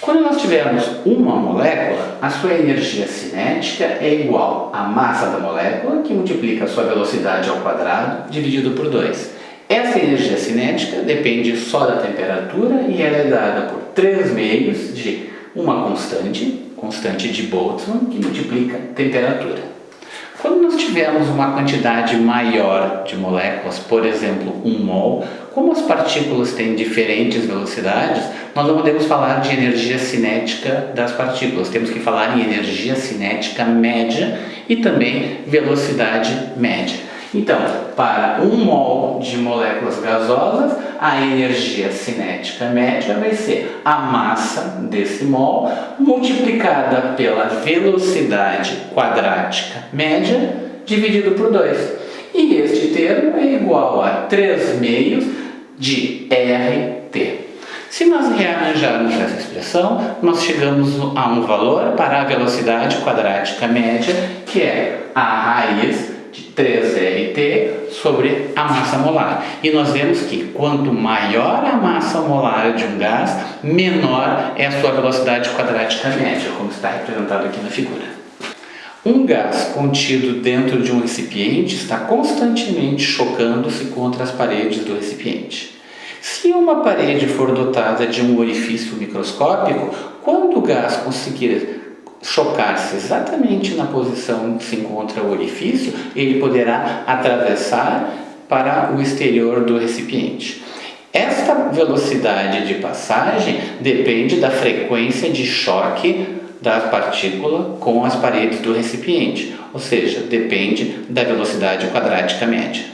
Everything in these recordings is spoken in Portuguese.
Quando nós tivermos uma molécula, a sua energia cinética é igual à massa da molécula, que multiplica a sua velocidade ao quadrado, dividido por 2. Essa energia cinética depende só da temperatura e ela é dada por 3 meios de uma constante, constante de Boltzmann, que multiplica temperatura. Quando nós tivermos uma quantidade maior de moléculas, por exemplo, 1 mol, como as partículas têm diferentes velocidades, nós não podemos falar de energia cinética das partículas, temos que falar em energia cinética média e também velocidade média. Então, para 1 mol de moléculas gasosas, a energia cinética média vai ser a massa desse mol multiplicada pela velocidade quadrática média dividido por 2. E este termo é igual a 3 meios de RT. Se nós rearranjarmos essa expressão, nós chegamos a um valor para a velocidade quadrática média, que é a raiz de 3RT sobre a massa molar. E nós vemos que quanto maior a massa molar de um gás, menor é a sua velocidade quadrática média, como está representado aqui na figura. Um gás contido dentro de um recipiente está constantemente chocando-se contra as paredes do recipiente. Se uma parede for dotada de um orifício microscópico, quando o gás conseguir chocar-se exatamente na posição que se encontra o orifício, ele poderá atravessar para o exterior do recipiente. Esta velocidade de passagem depende da frequência de choque da partícula com as paredes do recipiente, ou seja, depende da velocidade quadrática média.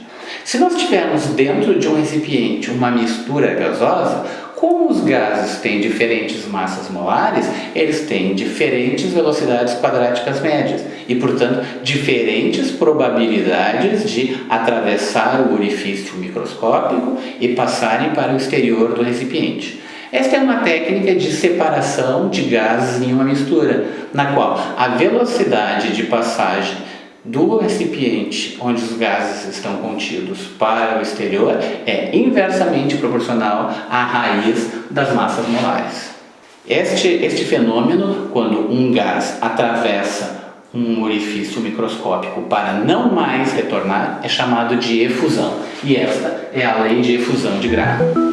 Se nós tivermos dentro de um recipiente uma mistura gasosa, como os gases têm diferentes massas molares, eles têm diferentes velocidades quadráticas médias e, portanto, diferentes probabilidades de atravessar o orifício microscópico e passarem para o exterior do recipiente. Esta é uma técnica de separação de gases em uma mistura, na qual a velocidade de passagem do recipiente onde os gases estão contidos para o exterior é inversamente proporcional à raiz das massas molares. Este, este fenômeno, quando um gás atravessa um orifício microscópico para não mais retornar, é chamado de efusão. E esta é a lei de efusão de Graham.